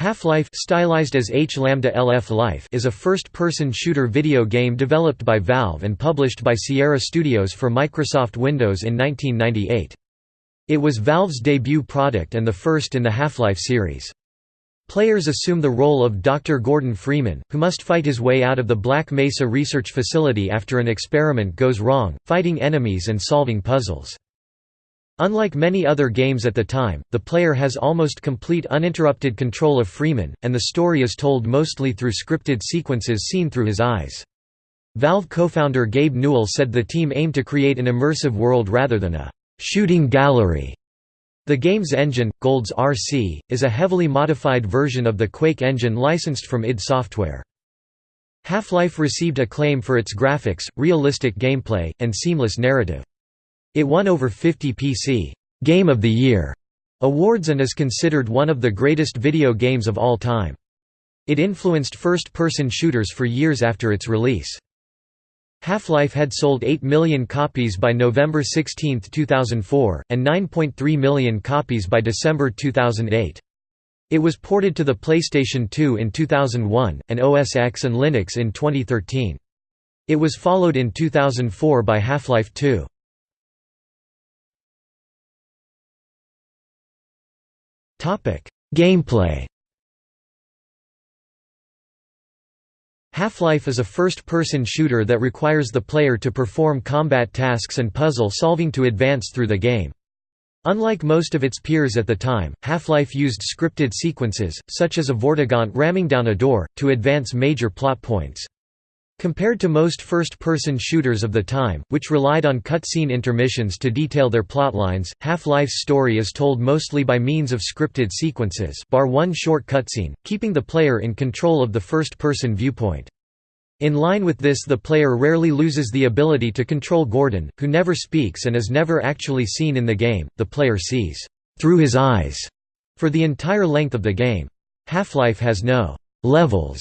Half-Life stylized as H Lambda LF Life is a first-person shooter video game developed by Valve and published by Sierra Studios for Microsoft Windows in 1998. It was Valve's debut product and the first in the Half-Life series. Players assume the role of Dr. Gordon Freeman, who must fight his way out of the Black Mesa research facility after an experiment goes wrong, fighting enemies and solving puzzles. Unlike many other games at the time, the player has almost complete uninterrupted control of Freeman, and the story is told mostly through scripted sequences seen through his eyes. Valve co-founder Gabe Newell said the team aimed to create an immersive world rather than a «shooting gallery». The game's engine, GoldSrc, is a heavily modified version of the Quake engine licensed from id Software. Half-Life received acclaim for its graphics, realistic gameplay, and seamless narrative. It won over 50 PC Game of the Year awards and is considered one of the greatest video games of all time. It influenced first-person shooters for years after its release. Half-Life had sold 8 million copies by November 16, 2004, and 9.3 million copies by December 2008. It was ported to the PlayStation 2 in 2001, and OS X and Linux in 2013. It was followed in 2004 by Half-Life 2. Gameplay Half-Life is a first-person shooter that requires the player to perform combat tasks and puzzle-solving to advance through the game. Unlike most of its peers at the time, Half-Life used scripted sequences, such as a Vortigaunt ramming down a door, to advance major plot points. Compared to most first-person shooters of the time, which relied on cutscene intermissions to detail their plotlines, Half-Life's story is told mostly by means of scripted sequences bar one short cutscene, keeping the player in control of the first-person viewpoint. In line with this the player rarely loses the ability to control Gordon, who never speaks and is never actually seen in the game, the player sees through his eyes for the entire length of the game. Half-Life has no levels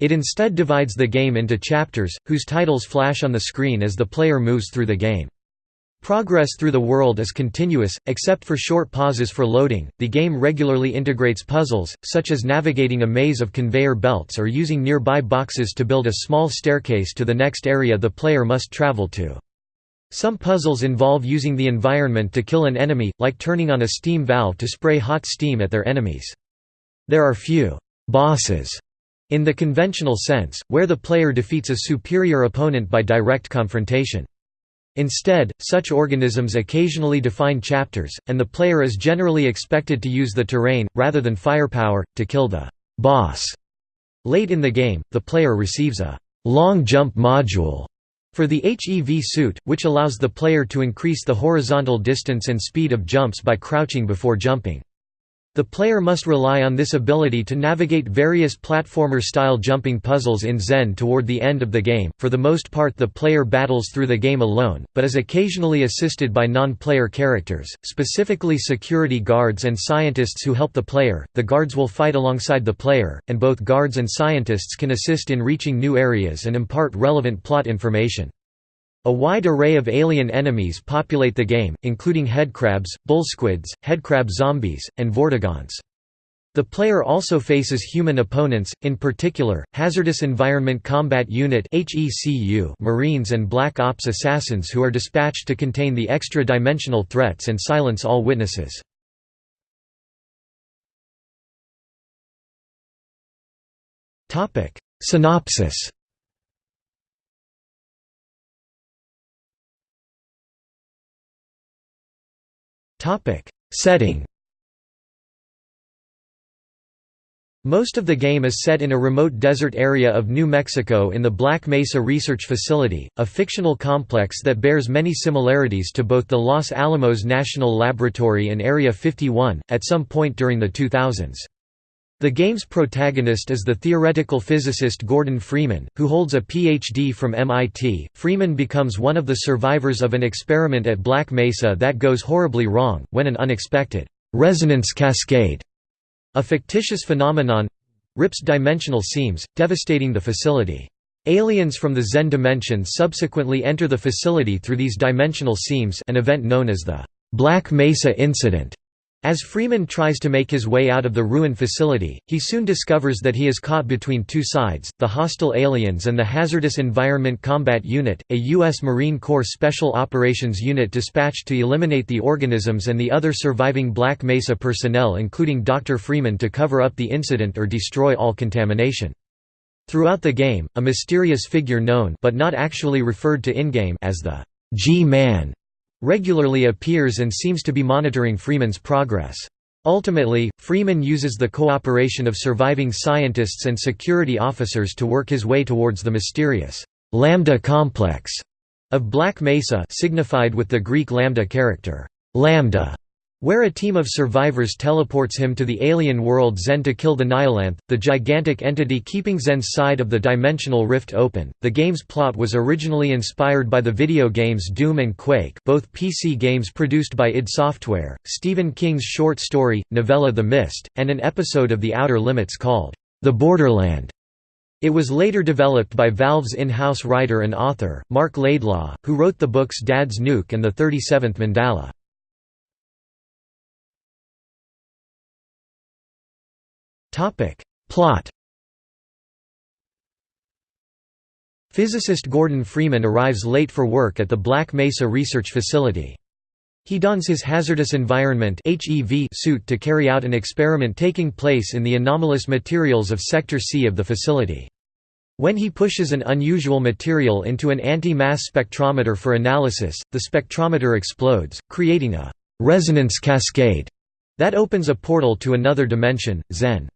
it instead divides the game into chapters, whose titles flash on the screen as the player moves through the game. Progress through the world is continuous, except for short pauses for loading. The game regularly integrates puzzles, such as navigating a maze of conveyor belts or using nearby boxes to build a small staircase to the next area the player must travel to. Some puzzles involve using the environment to kill an enemy, like turning on a steam valve to spray hot steam at their enemies. There are few bosses in the conventional sense, where the player defeats a superior opponent by direct confrontation. Instead, such organisms occasionally define chapters, and the player is generally expected to use the terrain, rather than firepower, to kill the boss. Late in the game, the player receives a long jump module for the HEV suit, which allows the player to increase the horizontal distance and speed of jumps by crouching before jumping. The player must rely on this ability to navigate various platformer-style jumping puzzles in Xen toward the end of the game. For the most part the player battles through the game alone, but is occasionally assisted by non-player characters, specifically security guards and scientists who help the player. The guards will fight alongside the player, and both guards and scientists can assist in reaching new areas and impart relevant plot information. A wide array of alien enemies populate the game, including headcrabs, bullsquids, headcrab zombies, and vortigaunts. The player also faces human opponents, in particular, Hazardous Environment Combat Unit Marines and Black Ops assassins who are dispatched to contain the extra-dimensional threats and silence all witnesses. Synopsis Topic: Setting. Most of the game is set in a remote desert area of New Mexico in the Black Mesa Research Facility, a fictional complex that bears many similarities to both the Los Alamos National Laboratory and Area 51, at some point during the 2000s. The game's protagonist is the theoretical physicist Gordon Freeman, who holds a Ph.D. from MIT. Freeman becomes one of the survivors of an experiment at Black Mesa that goes horribly wrong, when an unexpected resonance cascade, a fictitious phenomenon, rips dimensional seams, devastating the facility. Aliens from the Xen dimension subsequently enter the facility through these dimensional seams an event known as the Black Mesa Incident. As Freeman tries to make his way out of the ruined facility, he soon discovers that he is caught between two sides, the hostile aliens and the Hazardous Environment Combat Unit, a U.S. Marine Corps Special Operations Unit dispatched to eliminate the organisms and the other surviving Black Mesa personnel including Dr. Freeman to cover up the incident or destroy all contamination. Throughout the game, a mysterious figure known but not actually referred to in-game as the G-Man regularly appears and seems to be monitoring Freeman's progress. Ultimately, Freeman uses the cooperation of surviving scientists and security officers to work his way towards the mysterious Lambda complex of Black Mesa signified with the Greek lambda character, lambda, where a team of survivors teleports him to the alien world Xen to kill the Nihilanth, the gigantic entity keeping Xen's side of the dimensional rift open. The game's plot was originally inspired by the video games Doom and Quake, both PC games produced by id Software, Stephen King's short story, novella The Mist, and an episode of The Outer Limits called The Borderland. It was later developed by Valve's in-house writer and author, Marc Laidlaw, who wrote the books Dad's Nuke and The 37th Mandala. Plot Physicist Gordon Freeman arrives late for work at the Black Mesa Research Facility. He dons his hazardous environment suit to carry out an experiment taking place in the anomalous materials of Sector C of the facility. When he pushes an unusual material into an anti-mass spectrometer for analysis, the spectrometer explodes, creating a «resonance cascade» that opens a portal to another dimension, Xen.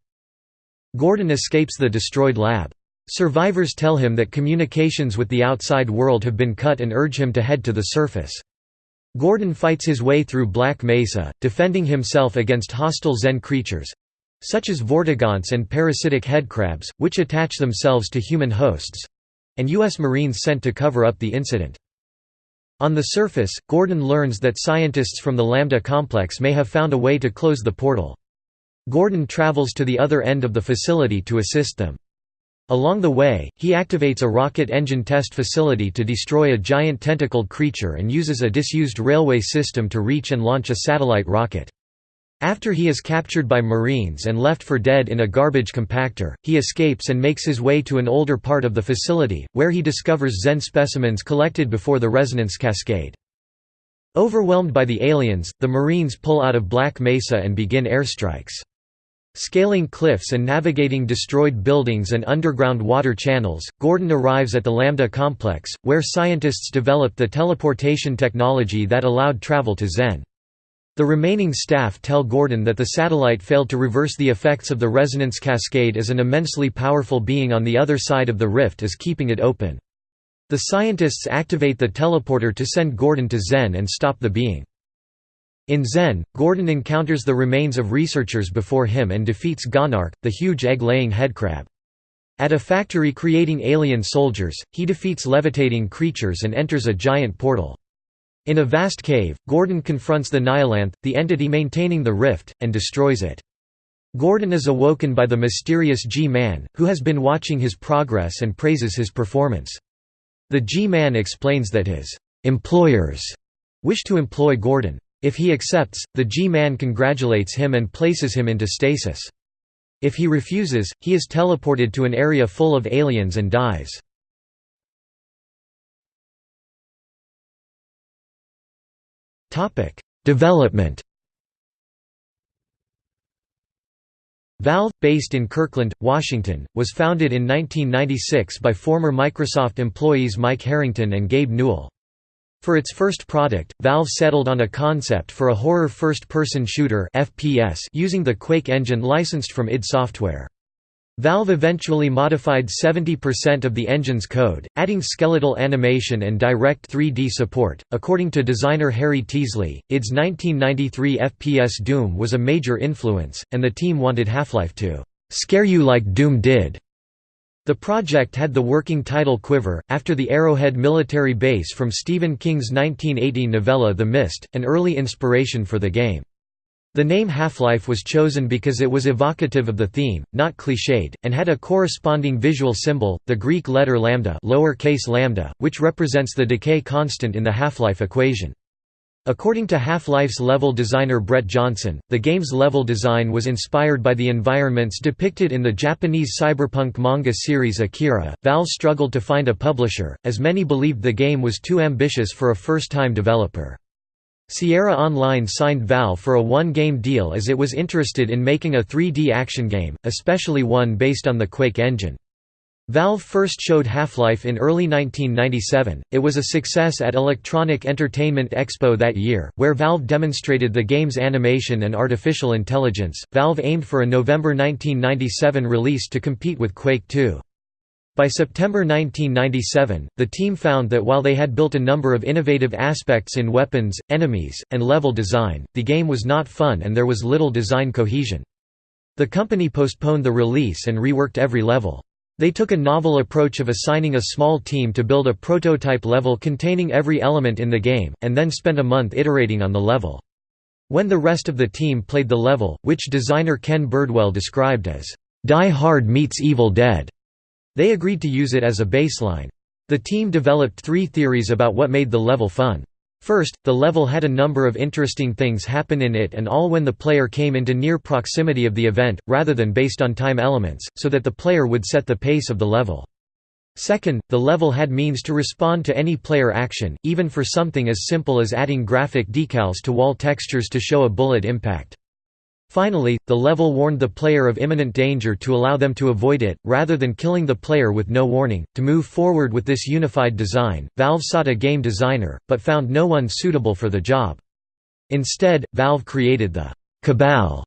Gordon escapes the destroyed lab. Survivors tell him that communications with the outside world have been cut and urge him to head to the surface. Gordon fights his way through Black Mesa, defending himself against hostile Xen creatures—such as vortigaunts and parasitic headcrabs, which attach themselves to human hosts—and U.S. Marines sent to cover up the incident. On the surface, Gordon learns that scientists from the Lambda complex may have found a way to close the portal. Gordon travels to the other end of the facility to assist them. Along the way, he activates a rocket engine test facility to destroy a giant tentacled creature and uses a disused railway system to reach and launch a satellite rocket. After he is captured by Marines and left for dead in a garbage compactor, he escapes and makes his way to an older part of the facility, where he discovers Xen specimens collected before the resonance cascade. Overwhelmed by the aliens, the Marines pull out of Black Mesa and begin airstrikes. Scaling cliffs and navigating destroyed buildings and underground water channels, Gordon arrives at the Lambda complex, where scientists developed the teleportation technology that allowed travel to Xen. The remaining staff tell Gordon that the satellite failed to reverse the effects of the resonance cascade as an immensely powerful being on the other side of the rift is keeping it open. The scientists activate the teleporter to send Gordon to Xen and stop the being. In Xen, Gordon encounters the remains of researchers before him and defeats Gonarch, the huge egg-laying headcrab. At a factory creating alien soldiers, he defeats levitating creatures and enters a giant portal. In a vast cave, Gordon confronts the Nihilanth, the entity maintaining the rift, and destroys it. Gordon is awoken by the mysterious G-Man, who has been watching his progress and praises his performance. The G-Man explains that his «employers» wish to employ Gordon. If he accepts, the G-Man congratulates him and places him into stasis. If he refuses, he is teleported to an area full of aliens and dies. Development Valve, based in Kirkland, Washington, was founded in 1996 by former Microsoft employees Mike Harrington and Gabe Newell. For its first product, Valve settled on a concept for a horror first-person shooter FPS using the Quake engine licensed from id Software. Valve eventually modified 70% of the engine's code, adding skeletal animation and direct 3D support. According to designer Harry Teasley, id's 1993 FPS Doom was a major influence, and the team wanted Half-Life to scare you like Doom did. The project had the working title Quiver, after the Arrowhead military base from Stephen King's 1980 novella The Mist, an early inspiration for the game. The name Half-Life was chosen because it was evocative of the theme, not cliched, and had a corresponding visual symbol, the Greek letter lambda, lowercase lambda which represents the decay constant in the half-life equation. According to Half-Life's level designer Brett Johnson, the game's level design was inspired by the environments depicted in the Japanese cyberpunk manga series Akira. Valve struggled to find a publisher, as many believed the game was too ambitious for a first-time developer. Sierra Online signed Valve for a one-game deal as it was interested in making a 3D action game, especially one based on the Quake engine. Valve first showed Half-Life in early 1997. It was a success at Electronic Entertainment Expo that year, where Valve demonstrated the game's animation and artificial intelligence. Valve aimed for a November 1997 release to compete with Quake 2. By September 1997, the team found that while they had built a number of innovative aspects in weapons, enemies, and level design, the game was not fun and there was little design cohesion. The company postponed the release and reworked every level. They took a novel approach of assigning a small team to build a prototype level containing every element in the game, and then spent a month iterating on the level. When the rest of the team played the level, which designer Ken Birdwell described as, "'Die Hard meets Evil Dead' They agreed to use it as a baseline. The team developed three theories about what made the level fun. First, the level had a number of interesting things happen in it and all when the player came into near proximity of the event, rather than based on time elements, so that the player would set the pace of the level. Second, the level had means to respond to any player action, even for something as simple as adding graphic decals to wall textures to show a bullet impact. Finally, the level warned the player of imminent danger to allow them to avoid it, rather than killing the player with no warning. To move forward with this unified design, Valve sought a game designer, but found no one suitable for the job. Instead, Valve created the Cabal,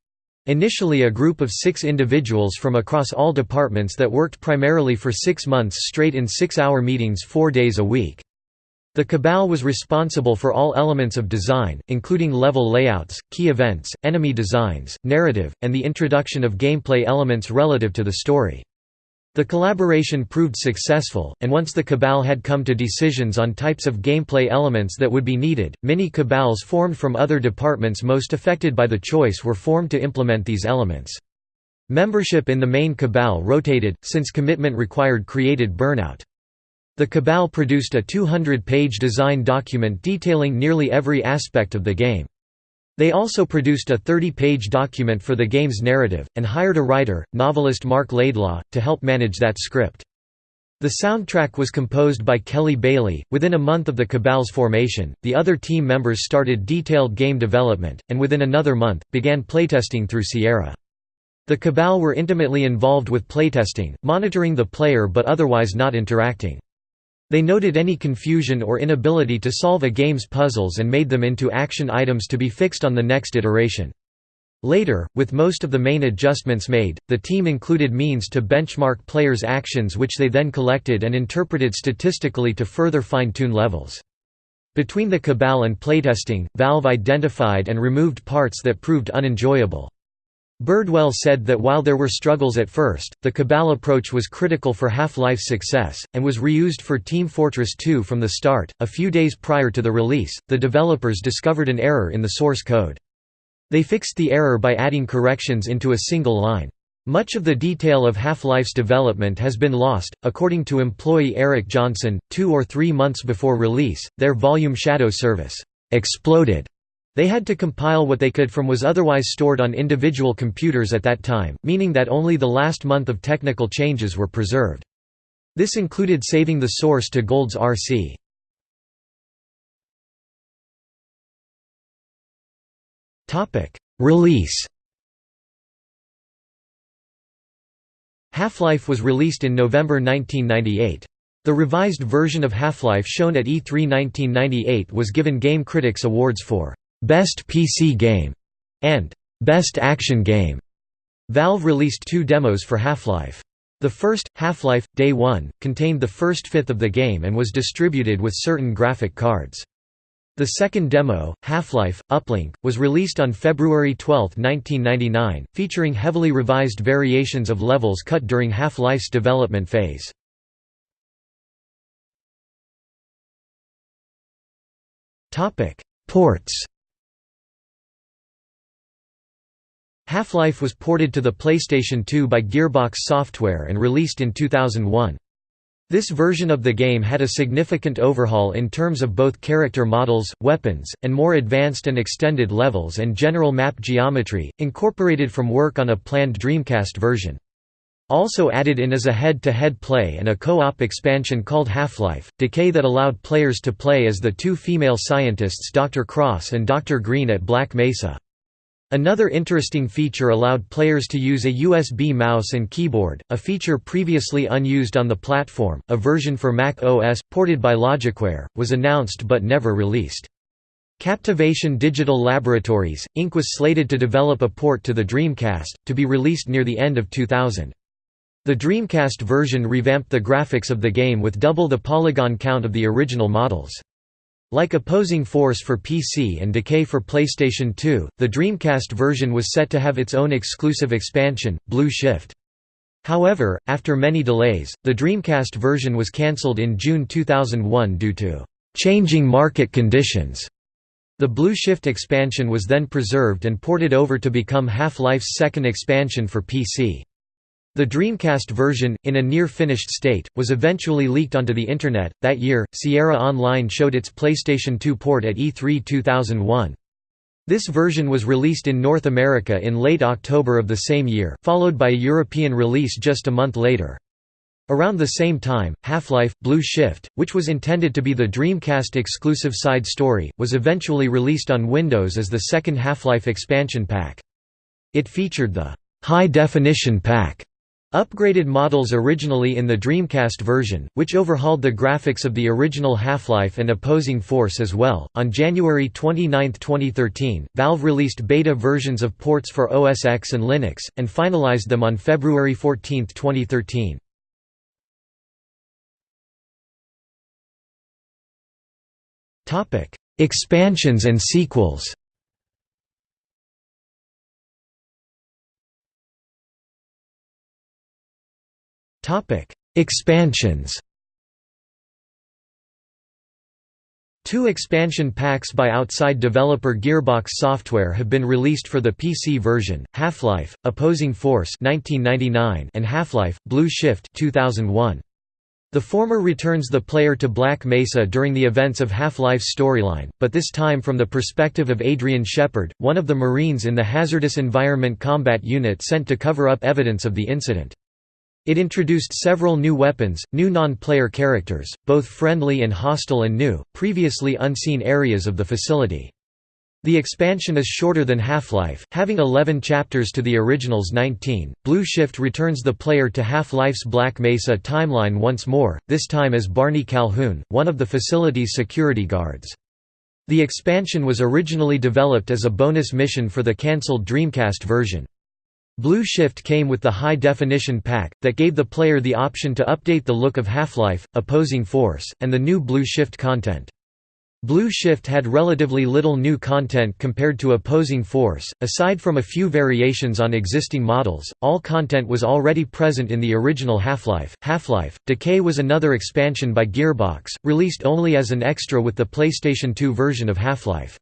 initially a group of six individuals from across all departments that worked primarily for six months straight in six-hour meetings four days a week. The Cabal was responsible for all elements of design, including level layouts, key events, enemy designs, narrative, and the introduction of gameplay elements relative to the story. The collaboration proved successful, and once the Cabal had come to decisions on types of gameplay elements that would be needed, many Cabals formed from other departments most affected by the choice were formed to implement these elements. Membership in the main Cabal rotated, since commitment required created burnout. The Cabal produced a 200-page design document detailing nearly every aspect of the game. They also produced a 30-page document for the game's narrative, and hired a writer, novelist Marc Laidlaw, to help manage that script. The soundtrack was composed by Kelly Bailey. Within a month of the Cabal's formation, the other team members started detailed game development, and within another month, began playtesting through Sierra. The Cabal were intimately involved with playtesting, monitoring the player but otherwise not interacting. They noted any confusion or inability to solve a game's puzzles and made them into action items to be fixed on the next iteration. Later, with most of the main adjustments made, the team included means to benchmark players' actions which they then collected and interpreted statistically to further fine-tune levels. Between the Cabal and playtesting, Valve identified and removed parts that proved unenjoyable. Birdwell said that while there were struggles at first, the Cabal approach was critical for Half-Life's success, and was reused for Team Fortress 2 from the start. A few days prior to the release, the developers discovered an error in the source code. They fixed the error by adding corrections into a single line. Much of the detail of Half-Life's development has been lost. According to employee Eric Johnson, two or three months before release, their volume shadow service exploded they had to compile what they could from was otherwise stored on individual computers at that time, meaning that only the last month of technical changes were preserved. This included saving the source to GoldSrc. Release Half-Life was released in November 1998. The revised version of Half-Life shown at E3 1998 was given Game Critics Awards for Best PC Game, and Best Action Game. Valve released two demos for Half-Life. The first, Half-Life, Day 1, contained the first fifth of the game and was distributed with certain graphic cards. The second demo, Half-Life, Uplink, was released on February 12, 1999, featuring heavily revised variations of levels cut during Half-Life's development phase. Ports Half-Life was ported to the PlayStation 2 by Gearbox Software and released in 2001. This version of the game had a significant overhaul in terms of both character models, weapons, and more advanced and extended levels and general map geometry, incorporated from work on a planned Dreamcast version. Also added in is a head-to-head -head play and a co-op expansion called Half-Life, Decay that allowed players to play as the two female scientists Dr. Cross and Dr. Green at Black Mesa. Another interesting feature allowed players to use a USB mouse and keyboard, a feature previously unused on the platform. A version for Mac OS, ported by Logicware, was announced but never released. Captivation Digital Laboratories, Inc. was slated to develop a port to the Dreamcast, to be released near the end of 2000. The Dreamcast version revamped the graphics of the game with double the polygon count of the original models. Like Opposing Force for PC and Decay for PlayStation 2, the Dreamcast version was set to have its own exclusive expansion, Blue Shift. However, after many delays, the Dreamcast version was cancelled in June 2001 due to changing market conditions. The Blue Shift expansion was then preserved and ported over to become Half-Life's second expansion for PC. The Dreamcast version, in a near finished state, was eventually leaked onto the Internet. That year, Sierra Online showed its PlayStation 2 port at E3 2001. This version was released in North America in late October of the same year, followed by a European release just a month later. Around the same time, Half-Life, Blue Shift, which was intended to be the Dreamcast exclusive side story, was eventually released on Windows as the second Half-Life expansion pack. It featured the High Definition Pack Upgraded models originally in the Dreamcast version, which overhauled the graphics of the original Half-Life and Opposing Force as well. On January 29, 2013, Valve released beta versions of ports for OS X and Linux, and finalized them on February 14, 2013. Topic: Expansions and sequels. Topic: Expansions. Two expansion packs by outside developer Gearbox Software have been released for the PC version: Half-Life: Opposing Force (1999) and Half-Life: Blue Shift (2001). The former returns the player to Black Mesa during the events of Half-Life's storyline, but this time from the perspective of Adrian Shepard, one of the Marines in the Hazardous Environment Combat Unit sent to cover up evidence of the incident. It introduced several new weapons, new non-player characters, both friendly and hostile and new, previously unseen areas of the facility. The expansion is shorter than Half-Life, having 11 chapters to the original's 19. Blue Shift returns the player to Half-Life's Black Mesa timeline once more, this time as Barney Calhoun, one of the facility's security guards. The expansion was originally developed as a bonus mission for the cancelled Dreamcast version. Blue Shift came with the high-definition pack, that gave the player the option to update the look of Half-Life, Opposing Force, and the new Blue Shift content. Blue Shift had relatively little new content compared to Opposing Force, aside from a few variations on existing models, all content was already present in the original Half-Life. Half-Life, Decay was another expansion by Gearbox, released only as an extra with the PlayStation 2 version of Half-Life.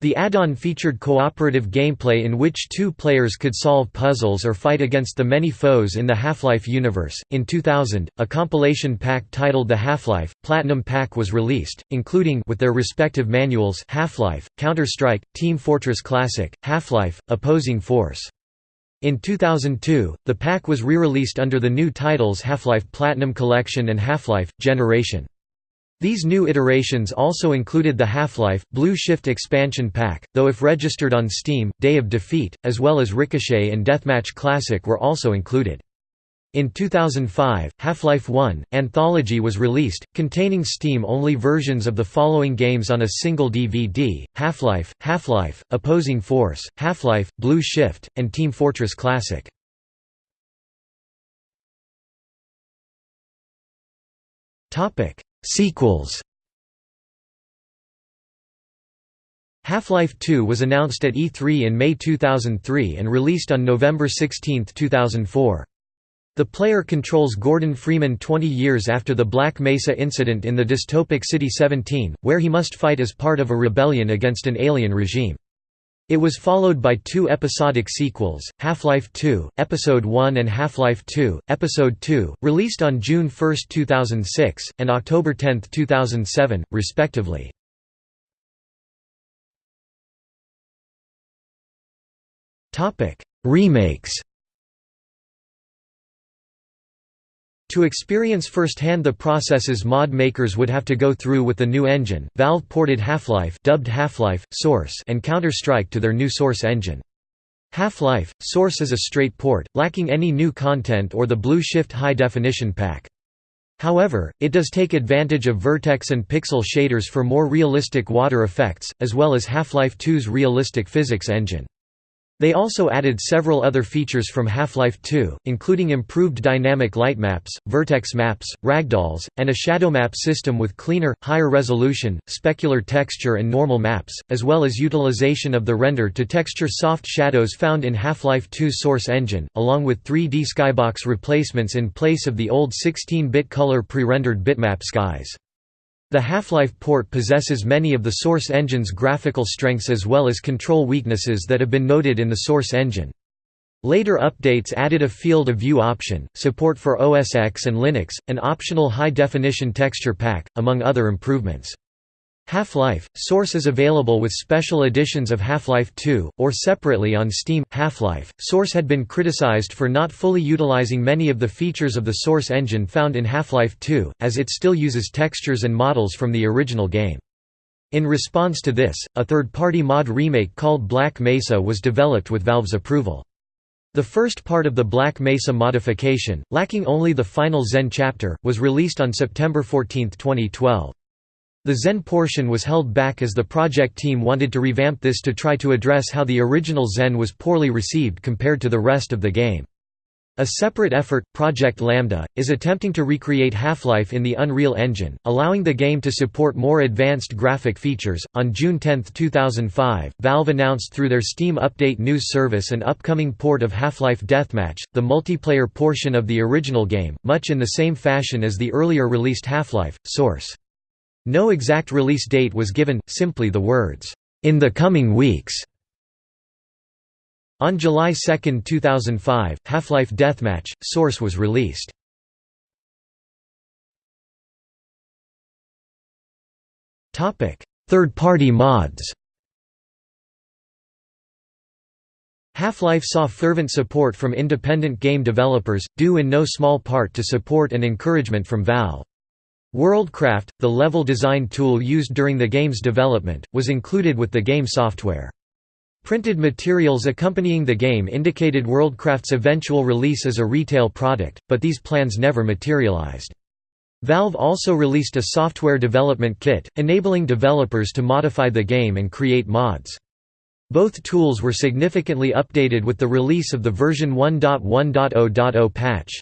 The add-on featured cooperative gameplay in which two players could solve puzzles or fight against the many foes in the Half-Life universe. In 2000, a compilation pack titled the Half-Life Platinum Pack was released, including with their respective manuals Half-Life, Counter-Strike, Team Fortress Classic, Half-Life, Opposing Force. In 2002, the pack was re-released under the new titles Half-Life Platinum Collection and Half-Life Generation. These new iterations also included the Half-Life, Blue Shift expansion pack, though if registered on Steam, Day of Defeat, as well as Ricochet and Deathmatch Classic were also included. In 2005, Half-Life 1, Anthology was released, containing Steam-only versions of the following games on a single DVD, Half-Life, Half-Life, Opposing Force, Half-Life, Blue Shift, and Team Fortress Classic. Sequels Half-Life 2 was announced at E3 in May 2003 and released on November 16, 2004. The player controls Gordon Freeman 20 years after the Black Mesa incident in the dystopic City 17, where he must fight as part of a rebellion against an alien regime. It was followed by two episodic sequels, Half-Life 2, Episode 1 and Half-Life 2, Episode 2, released on June 1, 2006, and October 10, 2007, respectively. Remakes To experience firsthand the processes mod makers would have to go through with the new engine, Valve ported Half-Life dubbed Half-Life, Source and Counter-Strike to their new Source engine. Half-Life, Source is a straight port, lacking any new content or the Blue Shift high-definition pack. However, it does take advantage of vertex and pixel shaders for more realistic water effects, as well as Half-Life 2's realistic physics engine. They also added several other features from Half-Life 2, including improved dynamic light maps, vertex maps, ragdolls, and a shadow map system with cleaner, higher resolution, specular texture and normal maps, as well as utilization of the render-to-texture soft shadows found in Half-Life 2's source engine, along with 3D skybox replacements in place of the old 16-bit color pre-rendered bitmap skies. The Half-Life port possesses many of the Source engine's graphical strengths as well as control weaknesses that have been noted in the Source engine. Later updates added a field of view option, support for OS X and Linux, an optional high-definition texture pack, among other improvements. Half-Life, Source is available with special editions of Half-Life 2, or separately on Steam. Half-Life, Source had been criticized for not fully utilizing many of the features of the Source engine found in Half-Life 2, as it still uses textures and models from the original game. In response to this, a third-party mod remake called Black Mesa was developed with Valve's approval. The first part of the Black Mesa modification, lacking only the final Xen chapter, was released on September 14, 2012. The Xen portion was held back as the project team wanted to revamp this to try to address how the original Xen was poorly received compared to the rest of the game. A separate effort, Project Lambda, is attempting to recreate Half-Life in the Unreal Engine, allowing the game to support more advanced graphic features. On June 10, 2005, Valve announced through their Steam Update news service an upcoming port of Half-Life Deathmatch, the multiplayer portion of the original game, much in the same fashion as the earlier released Half-Life Source. No exact release date was given, simply the words, "...in the coming weeks". On July 2, 2005, Half-Life Deathmatch, Source was released. Third-party mods Half-Life saw fervent support from independent game developers, due in no small part to support and encouragement from Valve. Worldcraft, the level design tool used during the game's development, was included with the game software. Printed materials accompanying the game indicated Worldcraft's eventual release as a retail product, but these plans never materialized. Valve also released a software development kit, enabling developers to modify the game and create mods. Both tools were significantly updated with the release of the version 1.1.0.0 patch.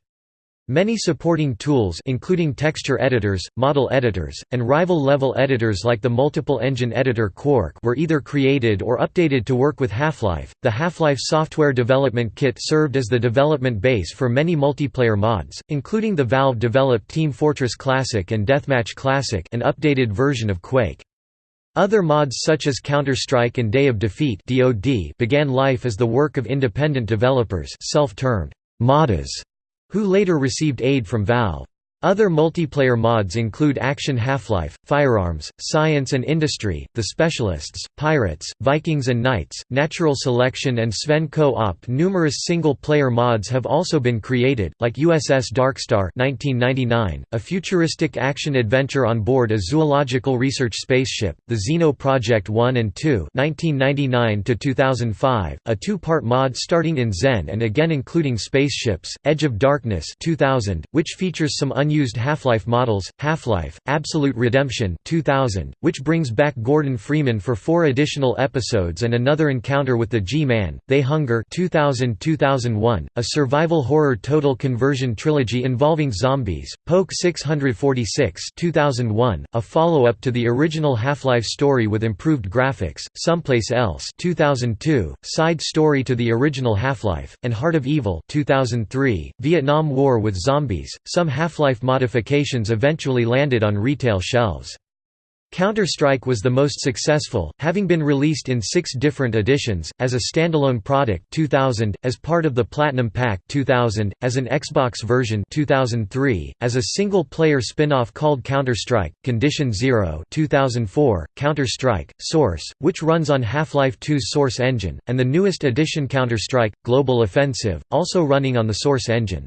Many supporting tools including texture editors, model editors, and rival-level editors like the multiple engine editor Quark were either created or updated to work with Half-Life. The Half-Life software development kit served as the development base for many multiplayer mods, including the Valve-developed Team Fortress Classic and Deathmatch Classic, an updated version of Quake. Other mods such as Counter-Strike and Day of Defeat began life as the work of independent developers self-termed modders who later received aid from Valve. Other multiplayer mods include Action Half-Life, Firearms, Science and Industry, The Specialists, Pirates, Vikings and Knights, Natural Selection and Sven Co-op. Numerous single-player mods have also been created, like USS Darkstar 1999, a futuristic action-adventure on board a zoological research spaceship, the Xeno Project 1 and 2 1999 a two-part mod starting in Xen and again including spaceships, Edge of Darkness 2000, which features some unused Half-Life models, Half-Life, Absolute Redemption 2000, which brings back Gordon Freeman for four additional episodes and another encounter with the G-Man, They Hunger 2000-2001, a survival horror total conversion trilogy involving zombies, Poke 646 2001, a follow-up to the original Half-Life story with improved graphics, Someplace Else 2002, side story to the original Half-Life, and Heart of Evil 2003, Vietnam War with zombies, some Half-Life modifications eventually landed on retail shelves. Counter-Strike was the most successful, having been released in six different editions, as a standalone product 2000, as part of the Platinum Pack 2000, as an Xbox version 2003, as a single-player spin-off called Counter-Strike, Condition Zero 2004, Counter-Strike, Source, which runs on Half-Life 2's Source engine, and the newest edition Counter-Strike, Global Offensive, also running on the Source engine.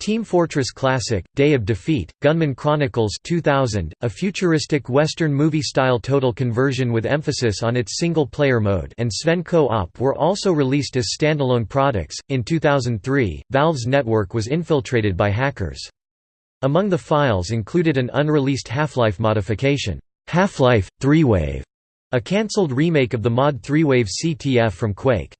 Team Fortress Classic, Day of Defeat, Gunman Chronicles 2000, a futuristic Western movie-style total conversion with emphasis on its single-player mode and Sven Co-op were also released as standalone products. In 2003, Valve's network was infiltrated by hackers. Among the files included an unreleased Half-Life modification, Half-Life, 3-Wave, a cancelled remake of the mod 3-Wave CTF from Quake.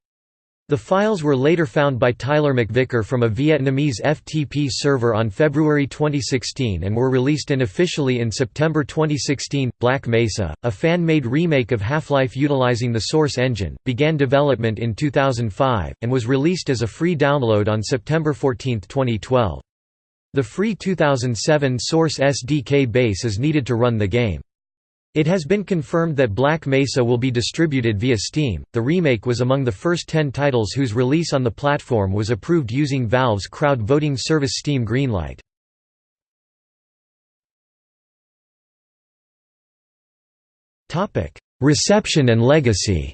The files were later found by Tyler McVicker from a Vietnamese FTP server on February 2016 and were released unofficially in September 2016. Black Mesa, a fan made remake of Half Life utilizing the Source engine, began development in 2005, and was released as a free download on September 14, 2012. The free 2007 Source SDK base is needed to run the game. It has been confirmed that Black Mesa will be distributed via Steam. The remake was among the first 10 titles whose release on the platform was approved using Valve's crowd voting service Steam Greenlight. Topic: Reception and legacy.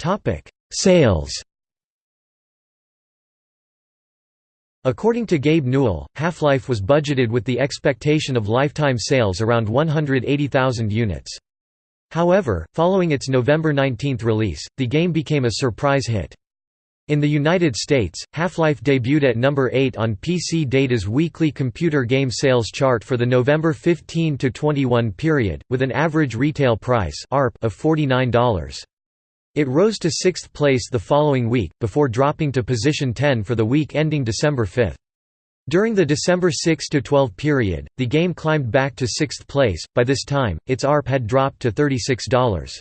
Topic: Sales. According to Gabe Newell, Half-Life was budgeted with the expectation of lifetime sales around 180,000 units. However, following its November 19 release, the game became a surprise hit. In the United States, Half-Life debuted at number 8 on PC Data's weekly computer game sales chart for the November 15–21 period, with an average retail price of $49. It rose to sixth place the following week, before dropping to position 10 for the week ending December 5. During the December 6–12 period, the game climbed back to sixth place, by this time, its ARP had dropped to $36.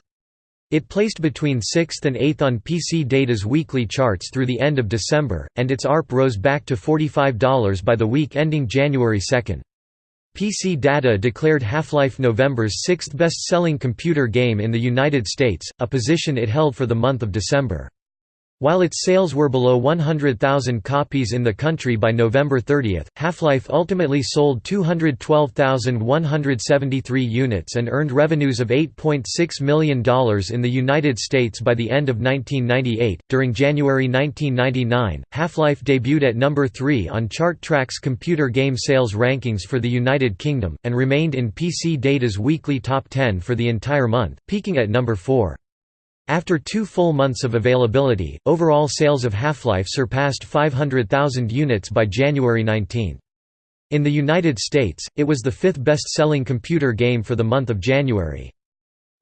It placed between 6th and 8th on PC Data's weekly charts through the end of December, and its ARP rose back to $45 by the week ending January 2. PC Data declared Half-Life November's sixth best-selling computer game in the United States, a position it held for the month of December. While its sales were below 100,000 copies in the country by November 30, Half-Life ultimately sold 212,173 units and earned revenues of $8.6 million in the United States by the end of 1998. During January 1999, Half-Life debuted at number 3 on Chart-Track's computer game sales rankings for the United Kingdom, and remained in PC Data's weekly top 10 for the entire month, peaking at number 4. After two full months of availability, overall sales of Half-Life surpassed 500,000 units by January 19. In the United States, it was the fifth best-selling computer game for the month of January.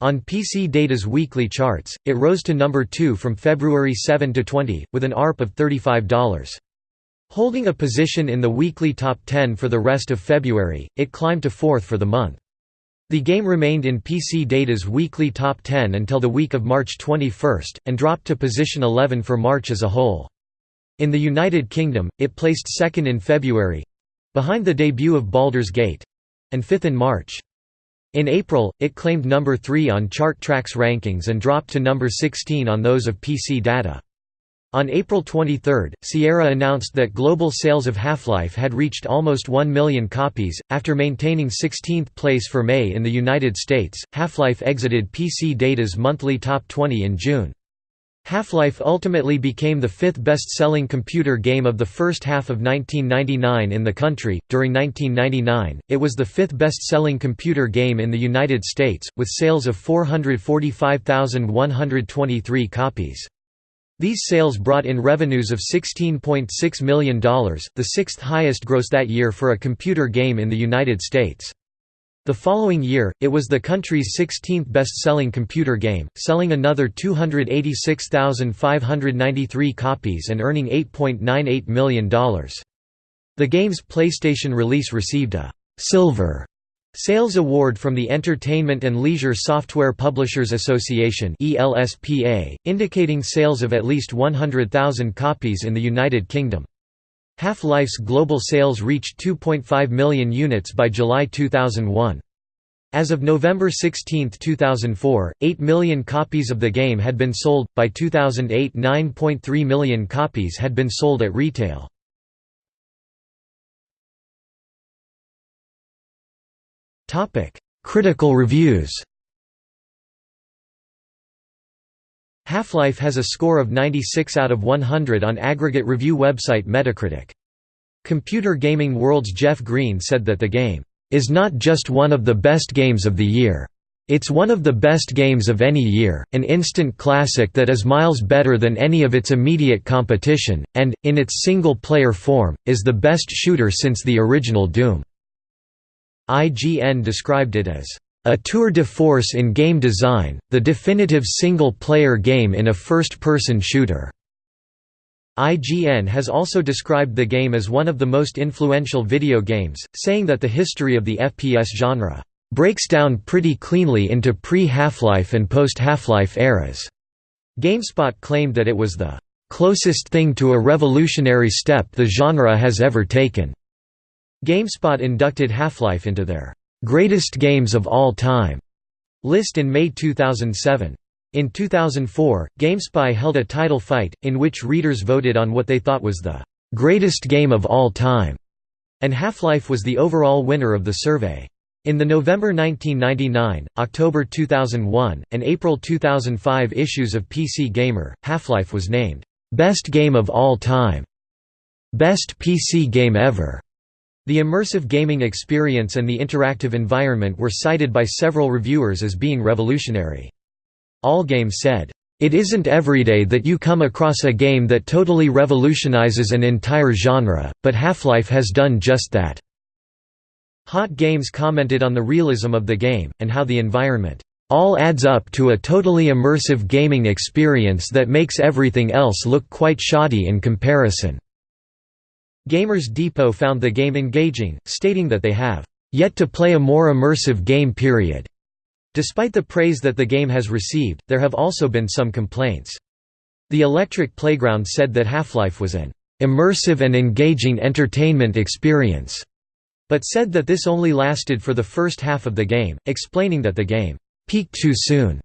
On PC Data's weekly charts, it rose to number 2 from February 7 to 20, with an ARP of $35. Holding a position in the weekly top 10 for the rest of February, it climbed to fourth for the month. The game remained in PC Data's weekly top 10 until the week of March 21, and dropped to position 11 for March as a whole. In the United Kingdom, it placed second in February—behind the debut of Baldur's Gate—and fifth in March. In April, it claimed number 3 on Chart-Track's rankings and dropped to number 16 on those of PC Data. On April 23, Sierra announced that global sales of Half-Life had reached almost 1 million copies. After maintaining 16th place for May in the United States, Half-Life exited PC Data's monthly top 20 in June. Half-Life ultimately became the fifth best-selling computer game of the first half of 1999 in the country. During 1999, it was the fifth best-selling computer game in the United States, with sales of 445,123 copies. These sales brought in revenues of $16.6 million, the sixth highest gross that year for a computer game in the United States. The following year, it was the country's 16th best-selling computer game, selling another 286,593 copies and earning $8.98 million. The game's PlayStation release received a «silver» Sales Award from the Entertainment and Leisure Software Publishers Association indicating sales of at least 100,000 copies in the United Kingdom. Half-Life's global sales reached 2.5 million units by July 2001. As of November 16, 2004, 8 million copies of the game had been sold. By 2008, 9.3 million copies had been sold at retail. Topic: Critical reviews. Half-Life has a score of 96 out of 100 on aggregate review website Metacritic. Computer Gaming World's Jeff Green said that the game is not just one of the best games of the year. It's one of the best games of any year, an instant classic that is miles better than any of its immediate competition, and, in its single-player form, is the best shooter since the original Doom." IGN described it as, "...a tour de force in game design, the definitive single-player game in a first-person shooter." IGN has also described the game as one of the most influential video games, saying that the history of the FPS genre breaks down pretty cleanly into pre-Half-Life and post-Half-Life eras. GameSpot claimed that it was the closest thing to a revolutionary step the genre has ever taken. GameSpot inducted Half-Life into their greatest games of all time list in May 2007. In 2004, GameSpy held a title fight, in which readers voted on what they thought was the "...greatest game of all time", and Half-Life was the overall winner of the survey. In the November 1999, October 2001, and April 2005 issues of PC Gamer, Half-Life was named, "...best game of all time", "...best PC game ever", the immersive gaming experience and the interactive environment were cited by several reviewers as being revolutionary. Allgame said, "...it isn't everyday that you come across a game that totally revolutionizes an entire genre, but Half-Life has done just that." Hot Games commented on the realism of the game, and how the environment, "...all adds up to a totally immersive gaming experience that makes everything else look quite shoddy in comparison." Gamers Depot found the game engaging, stating that they have, "...yet to play a more immersive game period." Despite the praise that the game has received, there have also been some complaints. The Electric Playground said that Half-Life was an immersive and engaging entertainment experience, but said that this only lasted for the first half of the game, explaining that the game peaked too soon.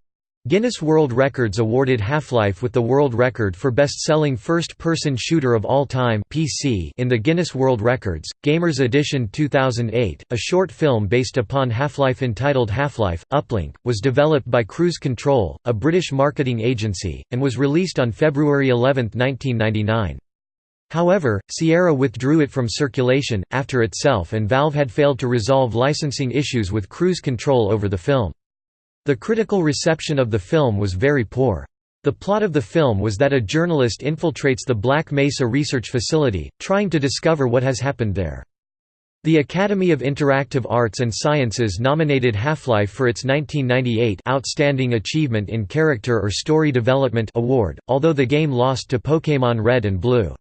Guinness World Records awarded Half-Life with the world record for best-selling first-person shooter of all time (PC) in the Guinness World Records. Gamers Edition 2008, a short film based upon Half-Life entitled Half-Life: Uplink, was developed by Cruise Control, a British marketing agency, and was released on February 11, 1999. However, Sierra withdrew it from circulation, after itself and Valve had failed to resolve licensing issues with Cruise Control over the film. The critical reception of the film was very poor. The plot of the film was that a journalist infiltrates the Black Mesa Research Facility, trying to discover what has happened there. The Academy of Interactive Arts and Sciences nominated Half-Life for its 1998 Outstanding Achievement in Character or Story Development award, although the game lost to Pokémon Red and Blue.